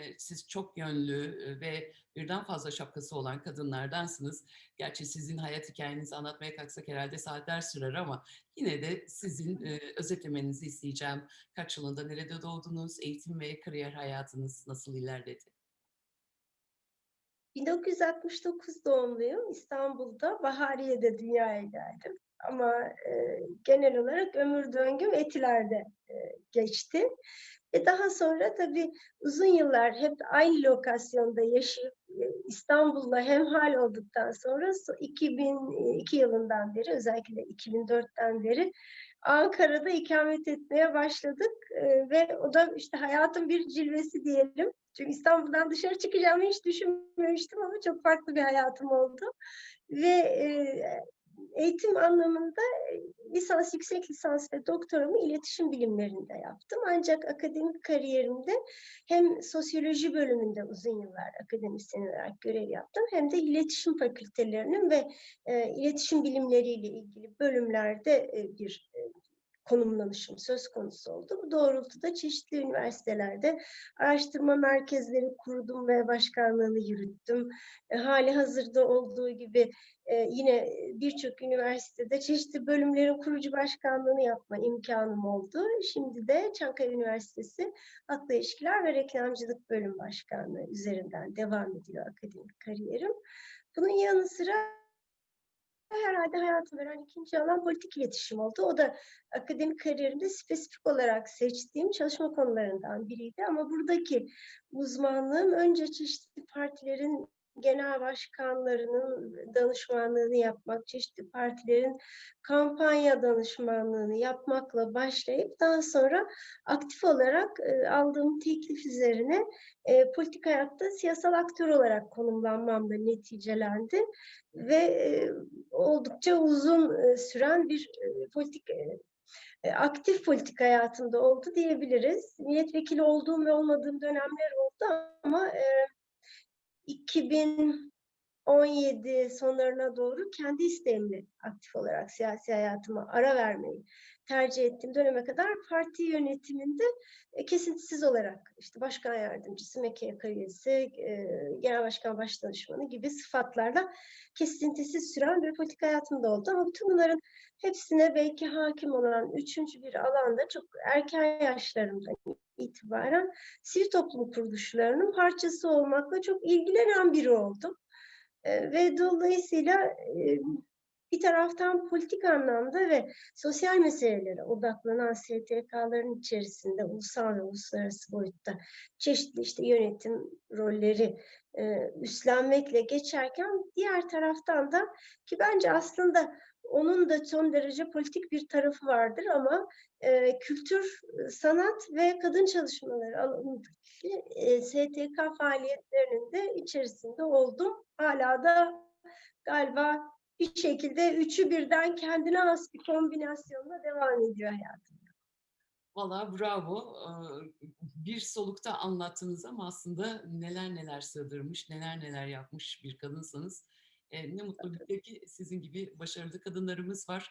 e, siz çok yönlü e, ve birden fazla şapkası olan kadınlardansınız. Gerçi sizin hayat hikayenizi anlatmaya kalksak herhalde saatler sürer ama yine de sizin e, özetlemenizi isteyeceğim. Kaç yılında nerede doğdunuz, eğitim ve kariyer hayatınız nasıl ilerledi? 1969 doğumluyum. İstanbul'da Bahariye'de dünyaya geldim. Ama e, genel olarak ömür döngüm Etiler'de e, geçti. Ve daha sonra tabii uzun yıllar hep aynı lokasyonda yaşayıp e, İstanbul'la hemhal olduktan sonra 2002 yılından beri özellikle 2004'ten beri Ankara'da ikamet etmeye başladık e, ve o da işte hayatın bir cilvesi diyelim. Çünkü İstanbul'dan dışarı çıkacağımı hiç düşünmemiştim ama çok farklı bir hayatım oldu. Ve e, eğitim anlamında e, lisans, yüksek lisans ve doktoramı iletişim bilimlerinde yaptım. Ancak akademik kariyerimde hem sosyoloji bölümünde uzun yıllar akademisyen olarak görev yaptım hem de iletişim fakültelerinin ve e, iletişim bilimleriyle ilgili bölümlerde e, bir e, konumlanışım söz konusu oldu. Bu doğrultuda çeşitli üniversitelerde araştırma merkezleri kurdum ve başkanlığını yürüttüm. E, hali hazırda olduğu gibi e, yine birçok üniversitede çeşitli bölümlerin kurucu başkanlığını yapma imkanım oldu. Şimdi de Çankaya Üniversitesi Halkla İlişkiler ve Reklamcılık Bölüm Başkanlığı üzerinden devam ediyor akademik kariyerim. Bunun yanı sıra herhalde hayatım veren ikinci alan politik iletişim oldu. O da akademik kariyerimde spesifik olarak seçtiğim çalışma konularından biriydi. Ama buradaki uzmanlığım önce çeşitli partilerin genel başkanlarının danışmanlığını yapmak, çeşitli partilerin kampanya danışmanlığını yapmakla başlayıp daha sonra aktif olarak e, aldığım teklif üzerine e, politik hayatta siyasal aktör olarak konumlanmamla neticelendi ve e, oldukça uzun süren bir politik aktif politik hayatımda oldu diyebiliriz. Milletvekili olduğum ve olmadığım dönemler oldu ama e, 2000 2017 sonlarına doğru kendi isteğimle aktif olarak siyasi hayatıma ara vermeyi tercih ettiğim döneme kadar parti yönetiminde e, kesintisiz olarak işte başkan yardımcısı, MKYK üyesi, e, genel başkan baş danışmanı gibi sıfatlarla kesintisiz süren bir politik hayatımda oldu. Ama bütün bunların hepsine belki hakim olan üçüncü bir alanda çok erken yaşlarımda itibaren sivil toplum kuruluşlarının parçası olmakla çok ilgilenen biri oldum. Ve dolayısıyla bir taraftan politik anlamda ve sosyal meselelere odaklanan STK'ların içerisinde ulusal ve uluslararası boyutta çeşitli işte yönetim rolleri e, üstlenmekle geçerken diğer taraftan da ki bence aslında onun da son derece politik bir tarafı vardır ama e, kültür, sanat ve kadın çalışmaları alanındaki e, STK faaliyetlerinin de içerisinde oldum. Hala da galiba bir şekilde üçü birden kendine has bir kombinasyonla devam ediyor hayatım. Valla bravo. Bir solukta anlattınız ama aslında neler neler sığdırmış, neler neler yapmış bir kadınsanız. Ne mutlu bize ki sizin gibi başarılı kadınlarımız var.